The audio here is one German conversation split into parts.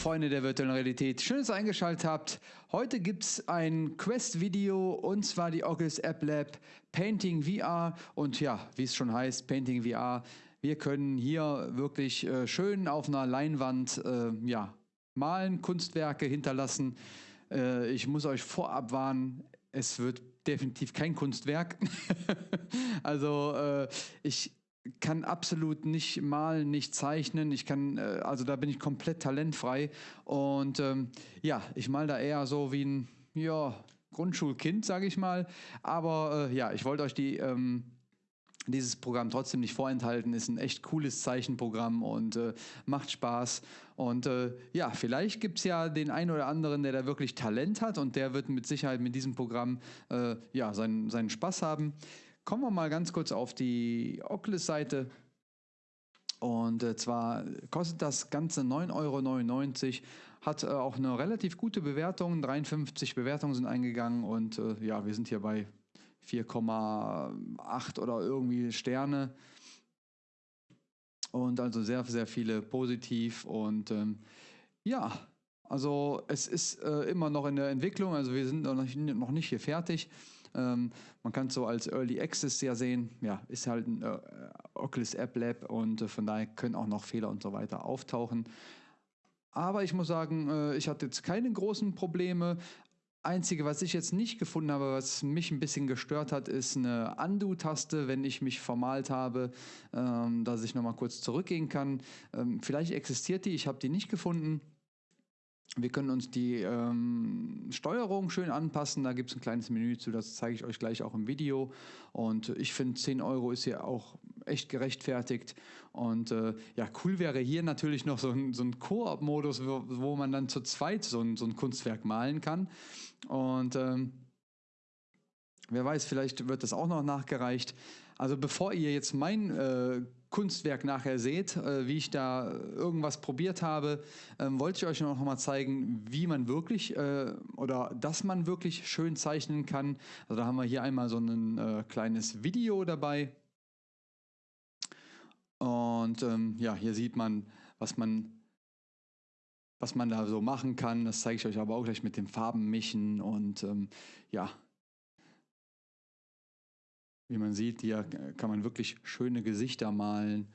Freunde der virtuellen Realität, schön, dass ihr eingeschaltet habt. Heute gibt es ein Quest-Video und zwar die Oculus App Lab Painting VR und ja, wie es schon heißt, Painting VR. Wir können hier wirklich äh, schön auf einer Leinwand äh, ja, malen, Kunstwerke hinterlassen. Äh, ich muss euch vorab warnen, es wird definitiv kein Kunstwerk. also äh, ich kann absolut nicht malen, nicht zeichnen. Ich kann, äh, also da bin ich komplett talentfrei. Und ähm, ja, ich mal da eher so wie ein, ja, Grundschulkind, sage ich mal. Aber äh, ja, ich wollte euch die, ähm, dieses Programm trotzdem nicht vorenthalten. Ist ein echt cooles Zeichenprogramm und äh, macht Spaß. Und äh, ja, vielleicht gibt es ja den einen oder anderen, der da wirklich Talent hat und der wird mit Sicherheit mit diesem Programm äh, ja, seinen, seinen Spaß haben. Kommen wir mal ganz kurz auf die Oculus-Seite. Und äh, zwar kostet das Ganze 9,99 Euro, hat äh, auch eine relativ gute Bewertung. 53 Bewertungen sind eingegangen und äh, ja, wir sind hier bei 4,8 oder irgendwie Sterne. Und also sehr, sehr viele positiv. Und ähm, ja, also es ist äh, immer noch in der Entwicklung, also wir sind noch nicht, noch nicht hier fertig. Ähm, man kann es so als Early Access ja sehen. Ja, ist halt ein äh, Oculus App Lab und äh, von daher können auch noch Fehler und so weiter auftauchen. Aber ich muss sagen, äh, ich hatte jetzt keine großen Probleme. Einzige, was ich jetzt nicht gefunden habe, was mich ein bisschen gestört hat, ist eine Undo-Taste, wenn ich mich vermalt habe, ähm, dass ich nochmal kurz zurückgehen kann. Ähm, vielleicht existiert die, ich habe die nicht gefunden. Wir können uns die ähm, Steuerung schön anpassen. Da gibt es ein kleines Menü zu, das zeige ich euch gleich auch im Video. Und ich finde, 10 Euro ist hier auch echt gerechtfertigt. Und äh, ja, cool wäre hier natürlich noch so ein, so ein Koop-Modus, wo, wo, man dann zu zweit so ein, so ein Kunstwerk malen kann. Und ähm, wer weiß, vielleicht wird das auch noch nachgereicht. Also bevor ihr jetzt mein äh, Kunstwerk nachher seht, äh, wie ich da irgendwas probiert habe, ähm, wollte ich euch noch mal zeigen, wie man wirklich äh, oder dass man wirklich schön zeichnen kann. Also da haben wir hier einmal so ein äh, kleines Video dabei. Und ähm, ja, hier sieht man, was man was man da so machen kann. Das zeige ich euch aber auch gleich mit dem Farbenmischen und ähm, ja, wie man sieht, hier kann man wirklich schöne Gesichter malen.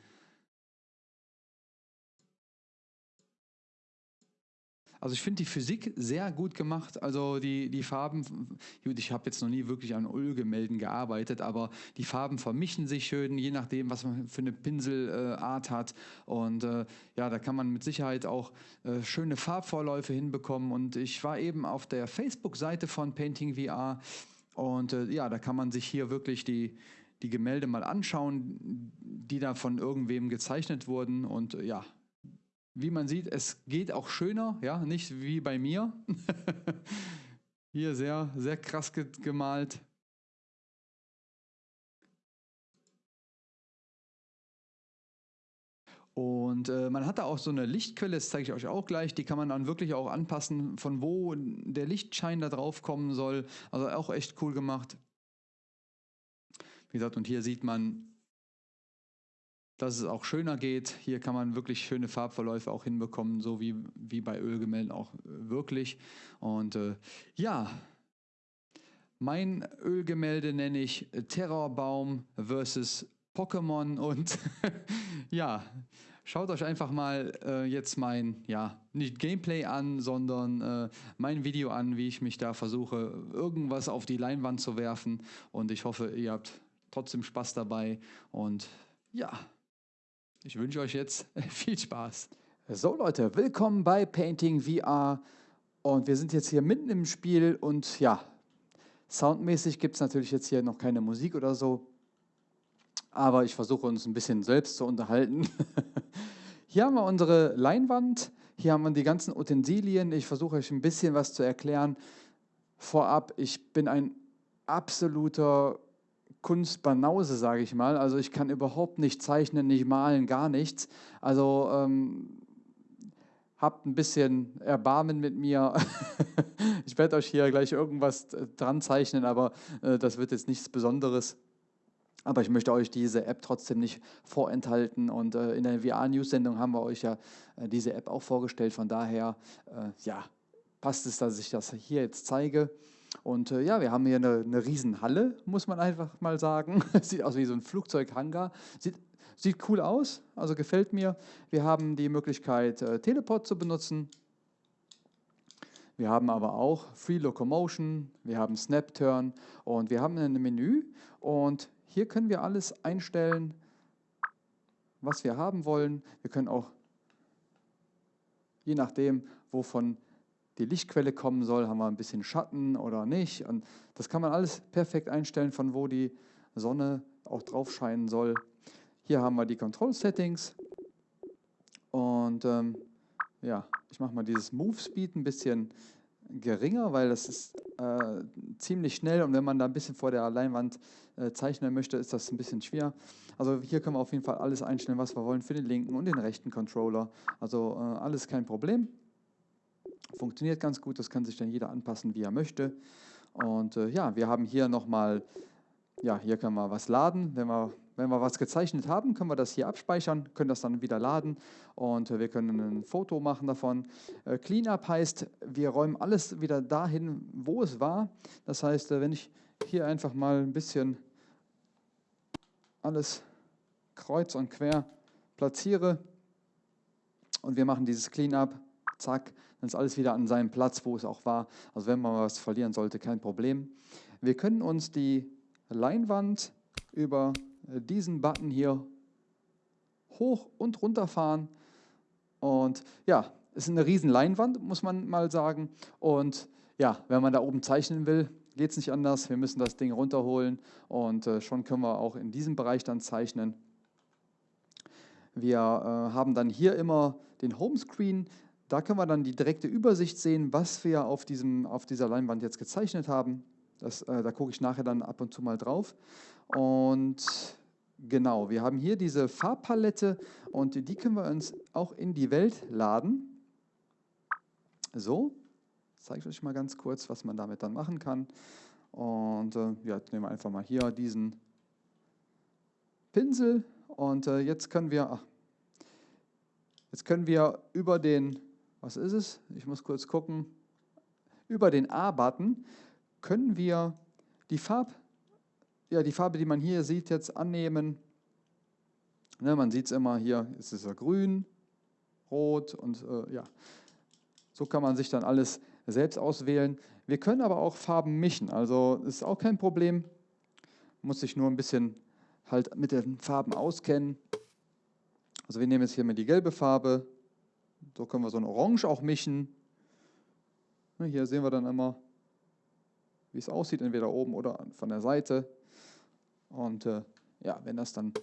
Also ich finde die Physik sehr gut gemacht. Also die, die Farben, ich habe jetzt noch nie wirklich an Ölgemälden gearbeitet, aber die Farben vermischen sich schön, je nachdem, was man für eine Pinselart äh, hat. Und äh, ja, da kann man mit Sicherheit auch äh, schöne Farbvorläufe hinbekommen. Und ich war eben auf der Facebook-Seite von Painting VR und äh, ja, da kann man sich hier wirklich die, die Gemälde mal anschauen, die da von irgendwem gezeichnet wurden. Und äh, ja, wie man sieht, es geht auch schöner, ja, nicht wie bei mir. hier sehr, sehr krass gemalt. Und äh, man hat da auch so eine Lichtquelle, das zeige ich euch auch gleich, die kann man dann wirklich auch anpassen, von wo der Lichtschein da drauf kommen soll. Also auch echt cool gemacht. Wie gesagt, und hier sieht man, dass es auch schöner geht. Hier kann man wirklich schöne Farbverläufe auch hinbekommen, so wie, wie bei Ölgemälden auch äh, wirklich. Und äh, ja, mein Ölgemälde nenne ich Terrorbaum versus Pokémon und ja, schaut euch einfach mal äh, jetzt mein, ja, nicht Gameplay an, sondern äh, mein Video an, wie ich mich da versuche, irgendwas auf die Leinwand zu werfen. Und ich hoffe, ihr habt trotzdem Spaß dabei. Und ja, ich wünsche euch jetzt viel Spaß. So Leute, willkommen bei Painting VR und wir sind jetzt hier mitten im Spiel. Und ja, soundmäßig gibt es natürlich jetzt hier noch keine Musik oder so, aber ich versuche uns ein bisschen selbst zu unterhalten. Hier haben wir unsere Leinwand, hier haben wir die ganzen Utensilien. Ich versuche euch ein bisschen was zu erklären. Vorab, ich bin ein absoluter Kunstbanause, sage ich mal. Also ich kann überhaupt nicht zeichnen, nicht malen, gar nichts. Also ähm, habt ein bisschen Erbarmen mit mir. ich werde euch hier gleich irgendwas dran zeichnen, aber äh, das wird jetzt nichts Besonderes. Aber ich möchte euch diese App trotzdem nicht vorenthalten. Und äh, in der VR-News-Sendung haben wir euch ja äh, diese App auch vorgestellt. Von daher, äh, ja, passt es, dass ich das hier jetzt zeige. Und äh, ja, wir haben hier eine, eine Riesenhalle, muss man einfach mal sagen. Sieht aus wie so ein Flugzeughangar. Sieht, sieht cool aus, also gefällt mir. Wir haben die Möglichkeit, äh, Teleport zu benutzen. Wir haben aber auch Free Locomotion, wir haben Snap Turn und wir haben ein Menü und hier können wir alles einstellen, was wir haben wollen. Wir können auch, je nachdem, wovon die Lichtquelle kommen soll, haben wir ein bisschen Schatten oder nicht. Und das kann man alles perfekt einstellen, von wo die Sonne auch drauf scheinen soll. Hier haben wir die Control Settings. Und ähm, ja, ich mache mal dieses Move Speed ein bisschen geringer, weil das ist äh, ziemlich schnell und wenn man da ein bisschen vor der Leinwand äh, zeichnen möchte, ist das ein bisschen schwer. Also hier können wir auf jeden Fall alles einstellen, was wir wollen für den linken und den rechten Controller. Also äh, alles kein Problem. Funktioniert ganz gut, das kann sich dann jeder anpassen, wie er möchte. Und äh, ja, wir haben hier nochmal, ja, hier können wir was laden, wenn wir wenn wir was gezeichnet haben, können wir das hier abspeichern, können das dann wieder laden und wir können ein Foto machen davon. Äh, Cleanup heißt, wir räumen alles wieder dahin, wo es war. Das heißt, äh, wenn ich hier einfach mal ein bisschen alles kreuz und quer platziere und wir machen dieses Cleanup, zack, dann ist alles wieder an seinem Platz, wo es auch war. Also wenn man was verlieren sollte, kein Problem. Wir können uns die Leinwand über diesen Button hier hoch und runter fahren. Und ja, es ist eine riesen Leinwand, muss man mal sagen. Und ja, wenn man da oben zeichnen will, geht es nicht anders. Wir müssen das Ding runterholen und äh, schon können wir auch in diesem Bereich dann zeichnen. Wir äh, haben dann hier immer den Homescreen. Da können wir dann die direkte Übersicht sehen, was wir auf, diesem, auf dieser Leinwand jetzt gezeichnet haben. Das, äh, da gucke ich nachher dann ab und zu mal drauf. Und genau, wir haben hier diese Farbpalette und die können wir uns auch in die Welt laden. So, zeige ich euch mal ganz kurz, was man damit dann machen kann. Und äh, ja, nehmen wir einfach mal hier diesen Pinsel und äh, jetzt können wir, ach, jetzt können wir über den, was ist es? Ich muss kurz gucken. Über den A-Button können wir die Farb ja, die Farbe, die man hier sieht, jetzt annehmen. Ne, man sieht es immer hier, ist es ja grün, rot und äh, ja, so kann man sich dann alles selbst auswählen. Wir können aber auch Farben mischen, also ist auch kein Problem. Muss sich nur ein bisschen halt mit den Farben auskennen. Also wir nehmen jetzt hier mal die gelbe Farbe, so können wir so ein Orange auch mischen. Ne, hier sehen wir dann immer, wie es aussieht, entweder oben oder von der Seite. Und äh, ja, wenn das dann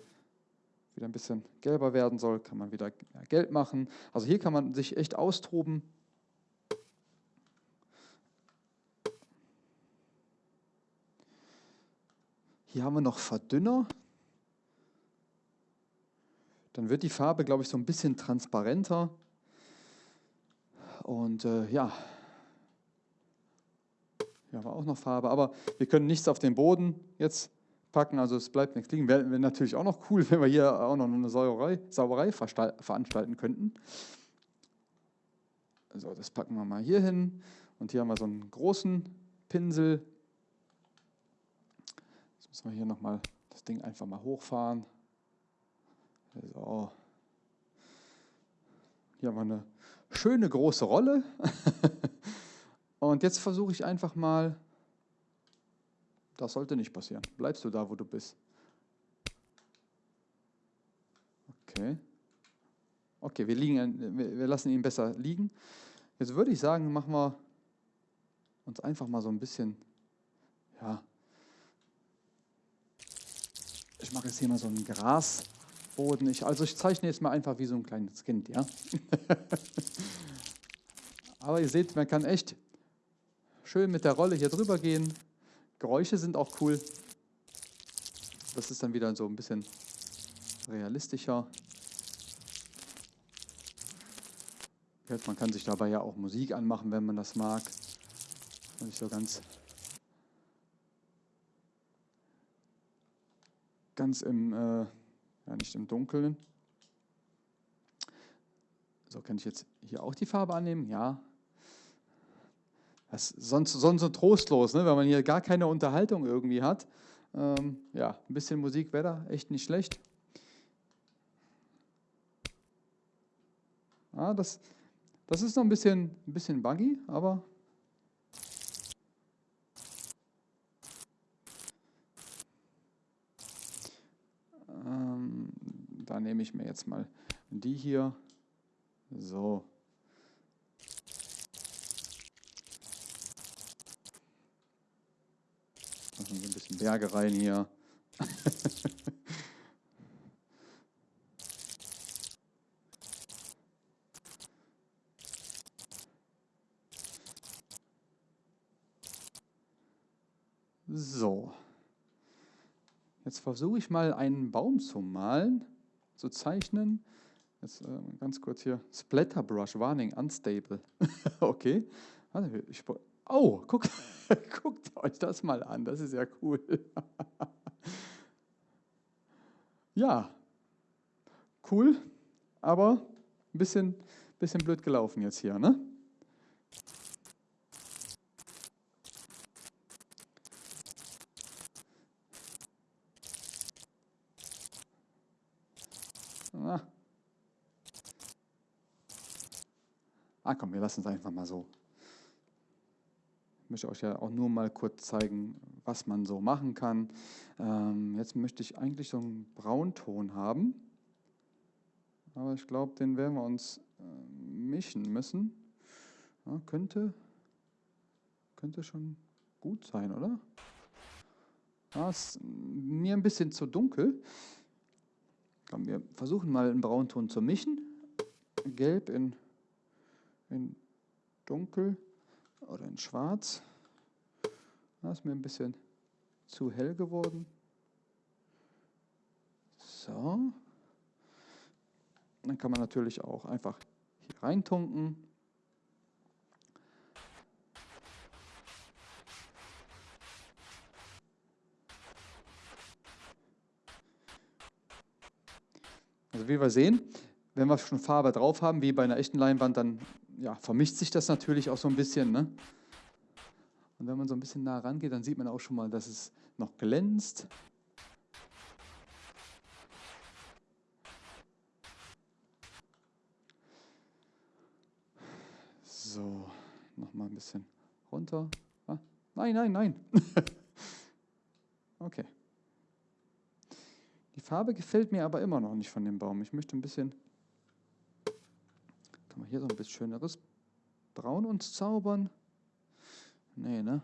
wieder ein bisschen gelber werden soll, kann man wieder gelb machen. Also hier kann man sich echt austoben. Hier haben wir noch Verdünner. Dann wird die Farbe, glaube ich, so ein bisschen transparenter. Und äh, ja, hier haben wir auch noch Farbe. Aber wir können nichts auf den Boden jetzt packen, also es bleibt nichts liegen. Wäre wär natürlich auch noch cool, wenn wir hier auch noch eine Sauerei, Sauerei veranstalten könnten. So, das packen wir mal hier hin. Und hier haben wir so einen großen Pinsel. Jetzt müssen wir hier nochmal das Ding einfach mal hochfahren. So. Hier haben wir eine schöne große Rolle. Und jetzt versuche ich einfach mal das sollte nicht passieren. Bleibst du da, wo du bist. Okay. Okay, wir, liegen, wir lassen ihn besser liegen. Jetzt würde ich sagen, machen wir uns einfach mal so ein bisschen, ja, ich mache jetzt hier mal so einen Grasboden. Ich, also ich zeichne jetzt mal einfach wie so ein kleines Kind, ja. Aber ihr seht, man kann echt schön mit der Rolle hier drüber gehen. Geräusche sind auch cool. Das ist dann wieder so ein bisschen realistischer. Man kann sich dabei ja auch Musik anmachen, wenn man das mag. Und nicht so ganz, ganz im, äh, ja nicht im Dunkeln. So, kann ich jetzt hier auch die Farbe annehmen? Ja. Das ist sonst, sonst so trostlos, ne? wenn man hier gar keine Unterhaltung irgendwie hat. Ähm, ja, ein bisschen Musik wäre da echt nicht schlecht. Ja, das, das ist noch ein bisschen, ein bisschen buggy, aber ähm, da nehme ich mir jetzt mal die hier. So. Machen wir ein bisschen Berge rein hier. so. Jetzt versuche ich mal einen Baum zu malen, zu zeichnen. Jetzt äh, ganz kurz hier. Splatterbrush, Warning, unstable. okay. Also ich, oh, guck, guckt euch das mal an. Das ist ja cool. ja, cool, aber ein bisschen, bisschen blöd gelaufen jetzt hier, ne? Ah komm, wir lassen es einfach mal so. Möchte euch ja auch nur mal kurz zeigen, was man so machen kann. Ähm, jetzt möchte ich eigentlich so einen Braunton haben. Aber ich glaube, den werden wir uns äh, mischen müssen. Ja, könnte, könnte schon gut sein, oder? Ja, ist mir ein bisschen zu dunkel. Komm, wir versuchen mal einen Braunton zu mischen. Gelb in in dunkel oder in schwarz. Das ist mir ein bisschen zu hell geworden. So. Dann kann man natürlich auch einfach hier reintunken. Also wie wir sehen, wenn wir schon Farbe drauf haben, wie bei einer echten Leinwand, dann ja, vermischt sich das natürlich auch so ein bisschen. Ne? Und wenn man so ein bisschen nah rangeht, dann sieht man auch schon mal, dass es noch glänzt. So, nochmal ein bisschen runter. Ah, nein, nein, nein. okay. Die Farbe gefällt mir aber immer noch nicht von dem Baum. Ich möchte ein bisschen hier so ein bisschen schöneres Braun uns zaubern? Nee, ne?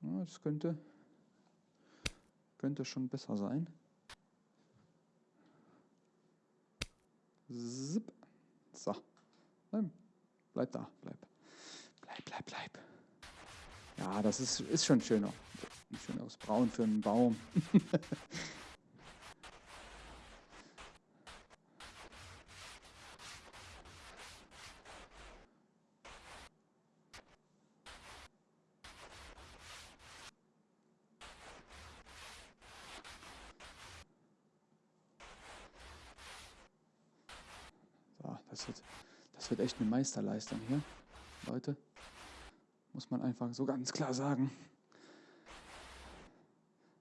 Ja, das könnte, könnte schon besser sein. Zip. So. Nein, bleib da, bleib. Bleib, bleib, bleib. Ja, das ist, ist schon schöner. Ein schöneres Braun für einen Baum. Das wird, wird echt eine Meisterleistung hier, Leute. Muss man einfach so ganz klar sagen.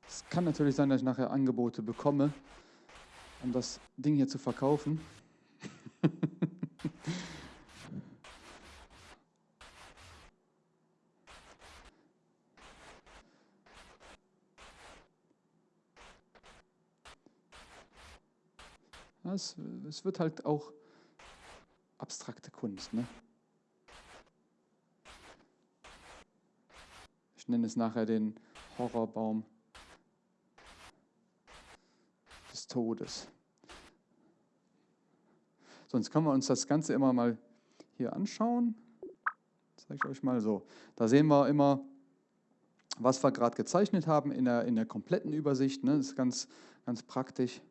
Es kann natürlich sein, dass ich nachher Angebote bekomme, um das Ding hier zu verkaufen. es wird halt auch abstrakte Kunst. Ne? Ich nenne es nachher den Horrorbaum des Todes. Sonst können wir uns das Ganze immer mal hier anschauen. Zeige ich euch mal so. Da sehen wir immer, was wir gerade gezeichnet haben in der, in der kompletten Übersicht. Ne? Das ist ganz, ganz praktisch.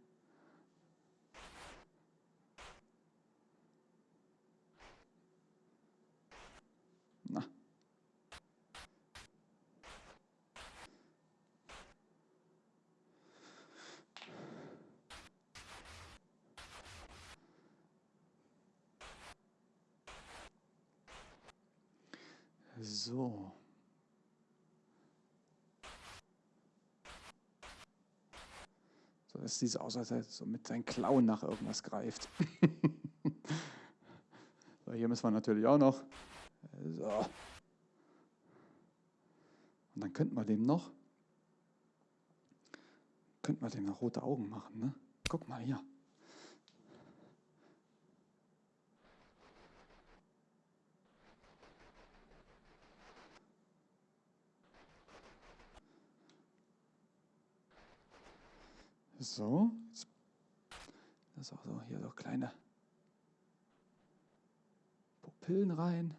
So. So, das sieht so aus, als er so mit seinen Klauen nach irgendwas greift. so, hier müssen wir natürlich auch noch. So. Und dann könnten wir dem noch, könnten wir dem noch rote Augen machen. Ne? Guck mal hier. So, das ist auch so, hier so kleine Pupillen rein.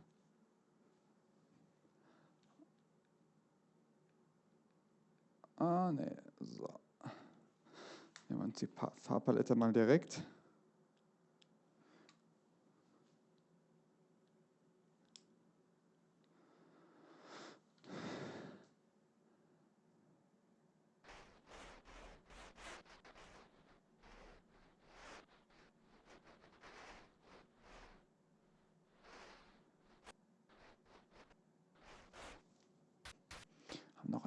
Ah, ne, so. Nehmen wir uns die Farbpalette mal direkt. noch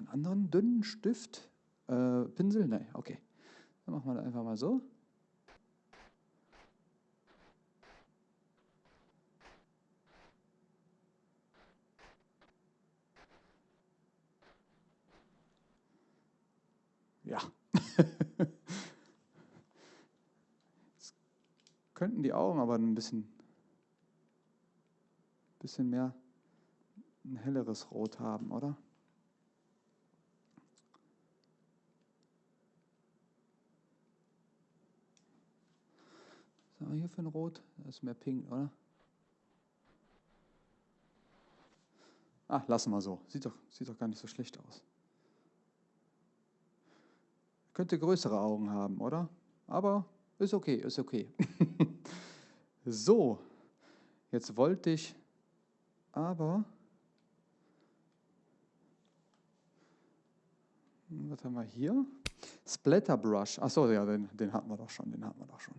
dünnen Stift. Äh, Pinsel? Nein, okay. Dann machen wir das einfach mal so. Ja. Jetzt könnten die Augen aber ein bisschen, bisschen mehr ein helleres Rot haben, oder? Was haben wir hier für ein Rot? Das ist mehr pink, oder? Ah, lassen wir so. Sieht doch, sieht doch gar nicht so schlecht aus. Könnte größere Augen haben, oder? Aber ist okay, ist okay. so, jetzt wollte ich aber... Was haben wir hier? Splatter Brush. Achso, ja, den, den hatten wir doch schon, den hatten wir doch schon.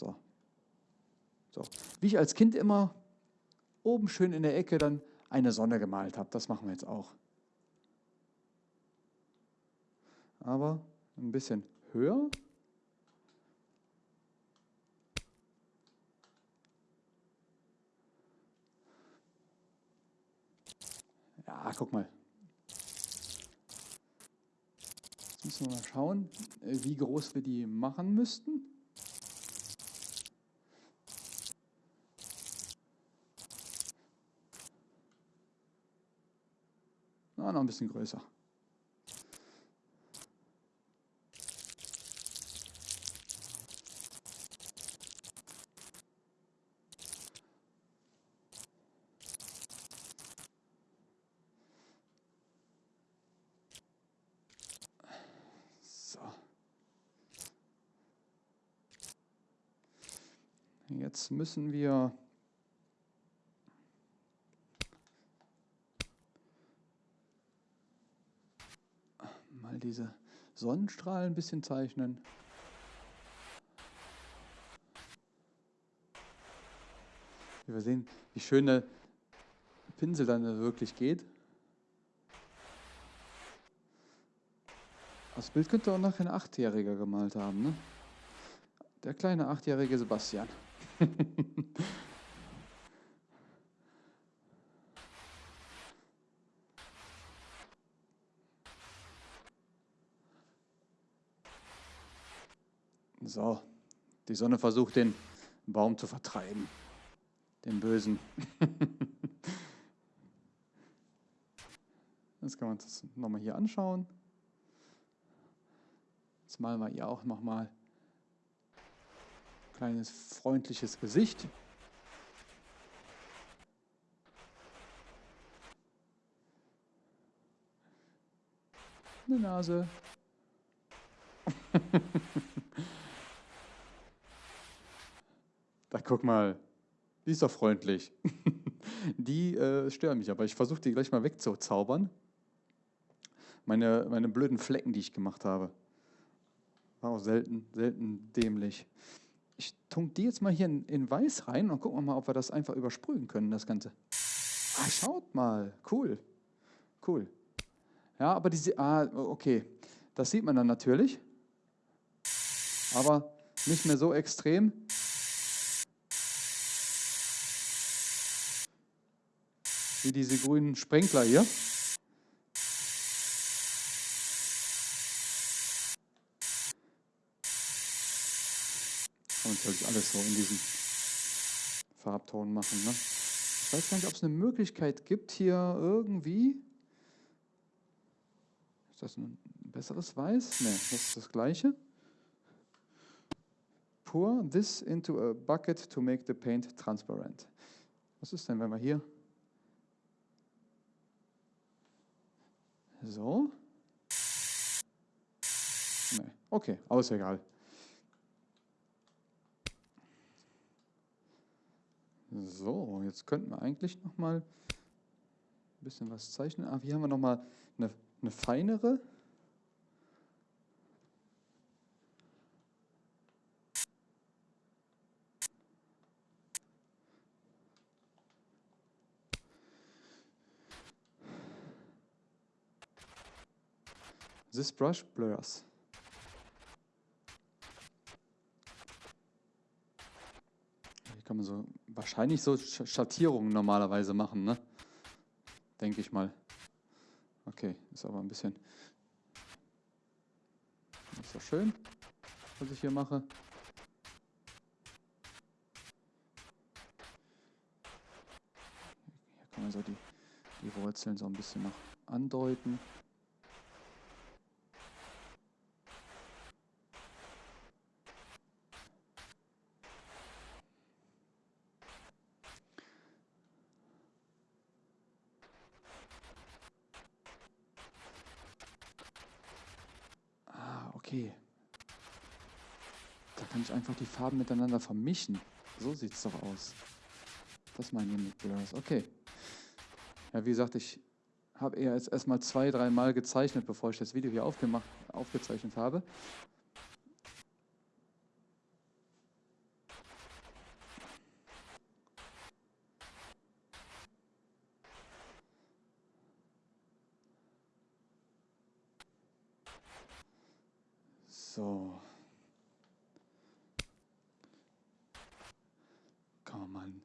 So. so. Wie ich als Kind immer oben schön in der Ecke dann eine Sonne gemalt habe. Das machen wir jetzt auch. Aber ein bisschen höher. Ja, guck mal. Jetzt müssen wir mal schauen, wie groß wir die machen müssten. Na, noch ein bisschen größer. Jetzt müssen wir diese Sonnenstrahlen ein bisschen zeichnen. Wir sehen, wie schön der Pinsel dann wirklich geht. Das Bild könnte auch nachher ein Achtjähriger gemalt haben. Ne? Der kleine achtjährige Sebastian. So, die Sonne versucht den Baum zu vertreiben, den Bösen. Jetzt kann man das nochmal hier anschauen. Jetzt malen wir hier auch nochmal ein kleines freundliches Gesicht. Eine Nase. Da guck mal, die ist doch freundlich. die äh, stören mich, aber ich versuche die gleich mal wegzuzaubern. Meine, meine blöden Flecken, die ich gemacht habe. War auch selten, selten dämlich. Ich tunk die jetzt mal hier in, in Weiß rein und gucken wir mal, ob wir das einfach übersprühen können, das Ganze. Ah, schaut mal, cool, cool. Ja, aber diese, ah, okay, das sieht man dann natürlich, aber nicht mehr so extrem. Wie diese grünen Sprenkler hier. Kann man natürlich alles so in diesen Farbton machen. Ne? Ich weiß gar nicht, ob es eine Möglichkeit gibt, hier irgendwie. Ist das ein besseres Weiß? Ne, das ist das gleiche. Pour this into a bucket to make the paint transparent. Was ist denn, wenn wir hier so? Nee. Okay, aber ist egal. So, jetzt könnten wir eigentlich noch mal ein bisschen was zeichnen. Ah, hier haben wir noch mal eine, eine feinere. This brush blurs. Hier kann man so wahrscheinlich so Schattierungen normalerweise machen, ne? Denke ich mal. Okay, ist aber ein bisschen nicht so schön, was ich hier mache. Hier kann man so die, die Wurzeln so ein bisschen noch andeuten. Okay. Da kann ich einfach die Farben miteinander vermischen. So sieht es doch aus. Das meine ich mit Blurs. Okay. Ja, wie gesagt, ich habe eher jetzt erstmal zwei, dreimal gezeichnet, bevor ich das Video hier aufgemacht, aufgezeichnet habe. So. Kann man mal einen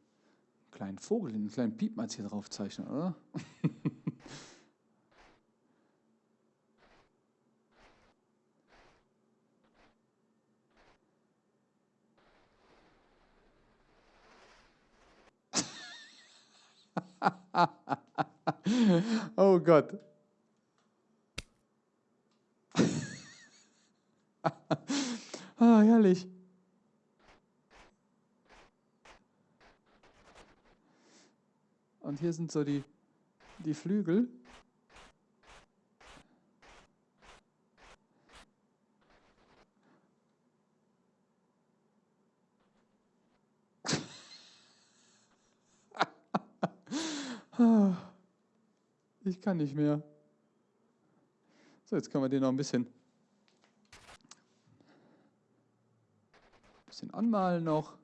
kleinen Vogel, einen kleinen Piepmatz hier drauf zeichnen, oder? oh Gott. ah, herrlich. Und hier sind so die, die Flügel. Ich kann nicht mehr. So, jetzt können wir den noch ein bisschen bisschen anmalen noch.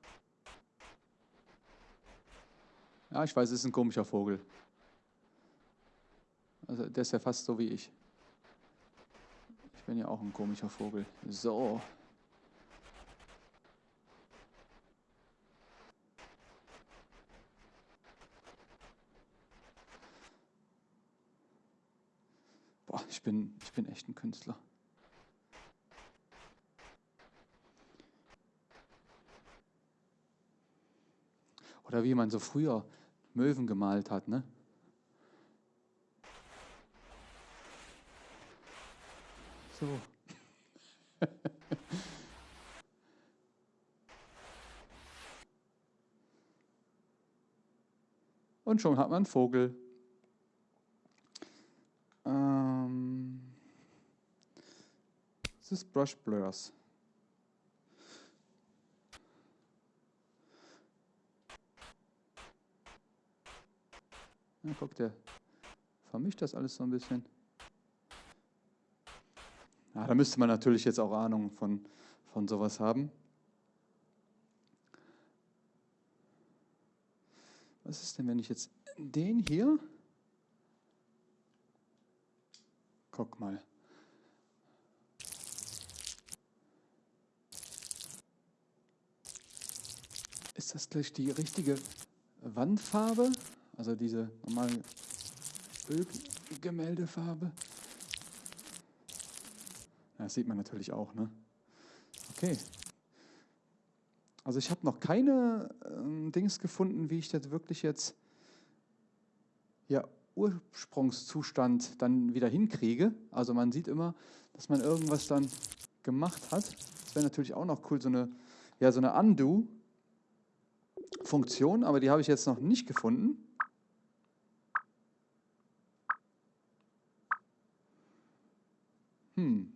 Ja, ich weiß, es ist ein komischer Vogel. Also der ist ja fast so wie ich. Ich bin ja auch ein komischer Vogel. So. Boah, ich bin, ich bin echt ein Künstler. Oder wie man so früher Möwen gemalt hat, ne? So. Und schon hat man einen Vogel. Ähm, das ist Brush Blurs. Ja, guck, der vermischt das alles so ein bisschen. Ja, da müsste man natürlich jetzt auch Ahnung von, von sowas haben. Was ist denn, wenn ich jetzt den hier... Guck mal. Ist das gleich die richtige Wandfarbe? Also diese normale Ölgemäldefarbe? Das sieht man natürlich auch, ne? Okay. Also ich habe noch keine äh, Dings gefunden, wie ich das wirklich jetzt ja, Ursprungszustand dann wieder hinkriege. Also man sieht immer, dass man irgendwas dann gemacht hat. Das wäre natürlich auch noch cool, so eine, ja, so eine Undo-Funktion, aber die habe ich jetzt noch nicht gefunden. Hm.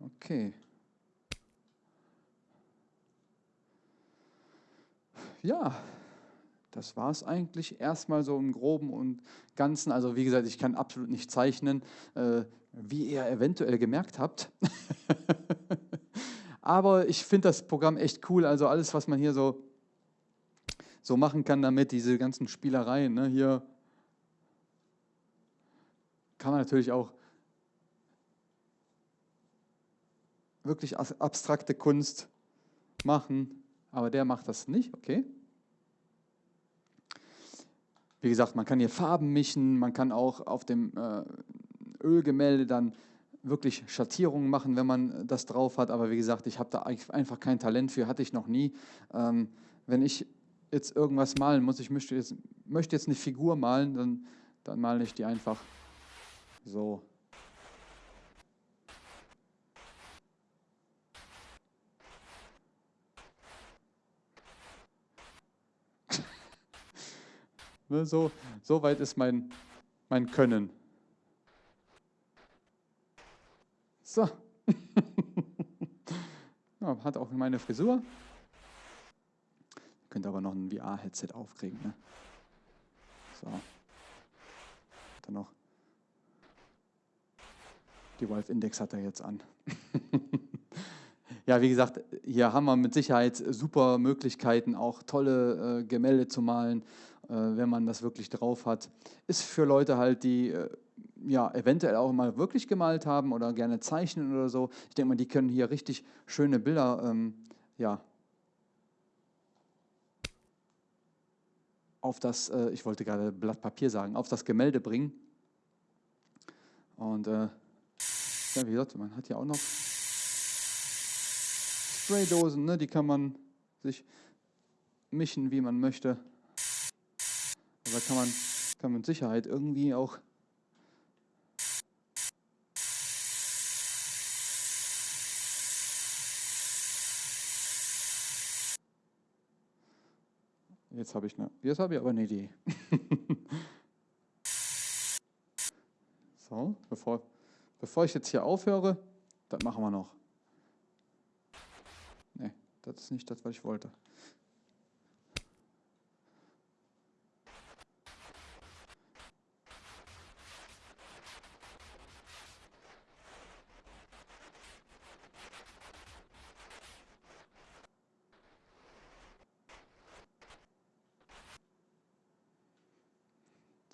Okay. Ja, das war es eigentlich erstmal so im Groben und Ganzen. Also wie gesagt, ich kann absolut nicht zeichnen, äh, wie ihr eventuell gemerkt habt. Aber ich finde das Programm echt cool. Also alles, was man hier so, so machen kann damit, diese ganzen Spielereien. Ne? Hier kann man natürlich auch wirklich abstrakte Kunst machen, aber der macht das nicht, okay? Wie gesagt, man kann hier Farben mischen, man kann auch auf dem äh, Ölgemälde dann wirklich Schattierungen machen, wenn man das drauf hat. Aber wie gesagt, ich habe da einfach kein Talent für, hatte ich noch nie. Ähm, wenn ich jetzt irgendwas malen muss, ich möchte jetzt, möchte jetzt eine Figur malen, dann, dann male ich die einfach so. Ne, so, so weit ist mein, mein Können. So. ja, hat auch meine Frisur. Könnt aber noch ein VR-Headset aufkriegen. Ne? So. Dann noch. Die Wolf Index hat er jetzt an. ja, wie gesagt, hier haben wir mit Sicherheit super Möglichkeiten, auch tolle äh, Gemälde zu malen. Äh, wenn man das wirklich drauf hat. Ist für Leute halt, die äh, ja, eventuell auch mal wirklich gemalt haben oder gerne zeichnen oder so. Ich denke mal, die können hier richtig schöne Bilder ähm, ja, auf das, äh, ich wollte gerade Blatt Papier sagen, auf das Gemälde bringen. Und äh, ja, wie gesagt, man hat hier auch noch Spraydosen, ne, die kann man sich mischen, wie man möchte. Aber kann man, kann man mit Sicherheit irgendwie auch Jetzt habe ich eine, jetzt habe ich aber eine Idee. so, bevor, bevor ich jetzt hier aufhöre, das machen wir noch. Ne, das ist nicht das, was ich wollte.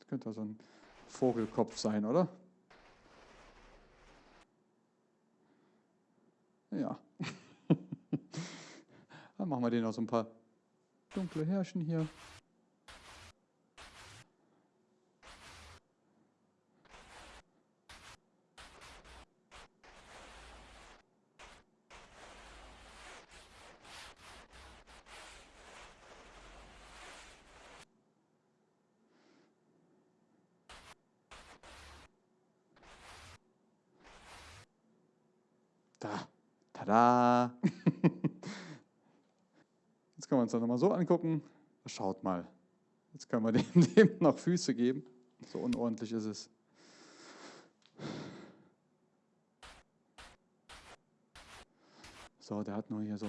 Könnte so ein Vogelkopf sein, oder? Ja. Dann machen wir den noch so ein paar dunkle Härchen hier. Da, tada. Jetzt können wir uns das nochmal so angucken. Schaut mal. Jetzt können wir dem, dem noch Füße geben. So unordentlich ist es. So, der hat nur hier so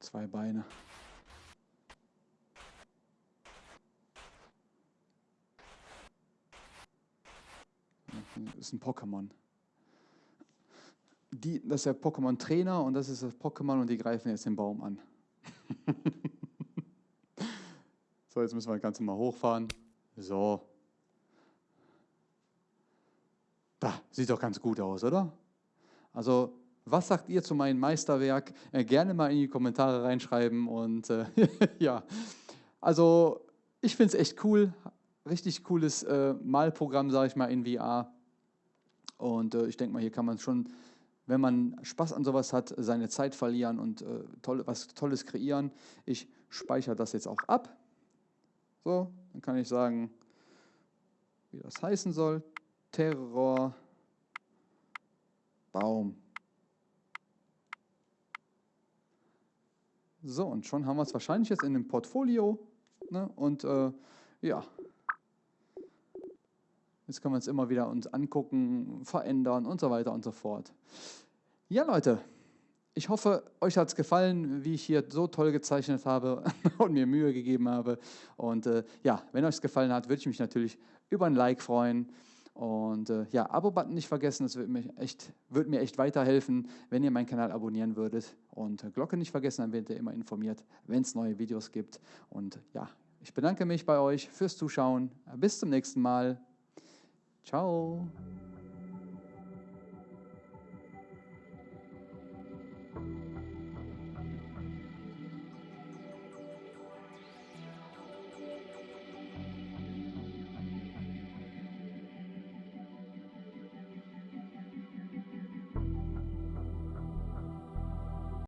zwei Beine. Das ist ein Pokémon die, das ist der Pokémon-Trainer und das ist das Pokémon und die greifen jetzt den Baum an. So, jetzt müssen wir das Ganze mal hochfahren. So. Da, sieht doch ganz gut aus, oder? Also, was sagt ihr zu meinem Meisterwerk? Äh, gerne mal in die Kommentare reinschreiben. Und äh, ja, also ich finde es echt cool. Richtig cooles äh, Malprogramm, sage ich mal, in VR. Und äh, ich denke mal, hier kann man schon, wenn man Spaß an sowas hat, seine Zeit verlieren und äh, toll, was Tolles kreieren. Ich speichere das jetzt auch ab. So, dann kann ich sagen, wie das heißen soll. Terror Baum. So, und schon haben wir es wahrscheinlich jetzt in dem Portfolio. Ne? Und äh, ja, jetzt können wir uns immer wieder uns angucken, verändern und so weiter und so fort. Ja, Leute, ich hoffe, euch hat es gefallen, wie ich hier so toll gezeichnet habe und mir Mühe gegeben habe. Und äh, ja, wenn euch es gefallen hat, würde ich mich natürlich über ein Like freuen. Und äh, ja, Abo-Button nicht vergessen, das würde mir, echt, würde mir echt weiterhelfen, wenn ihr meinen Kanal abonnieren würdet. Und Glocke nicht vergessen, dann werdet ihr immer informiert, wenn es neue Videos gibt. Und ja, ich bedanke mich bei euch fürs Zuschauen. Bis zum nächsten Mal. Ciao.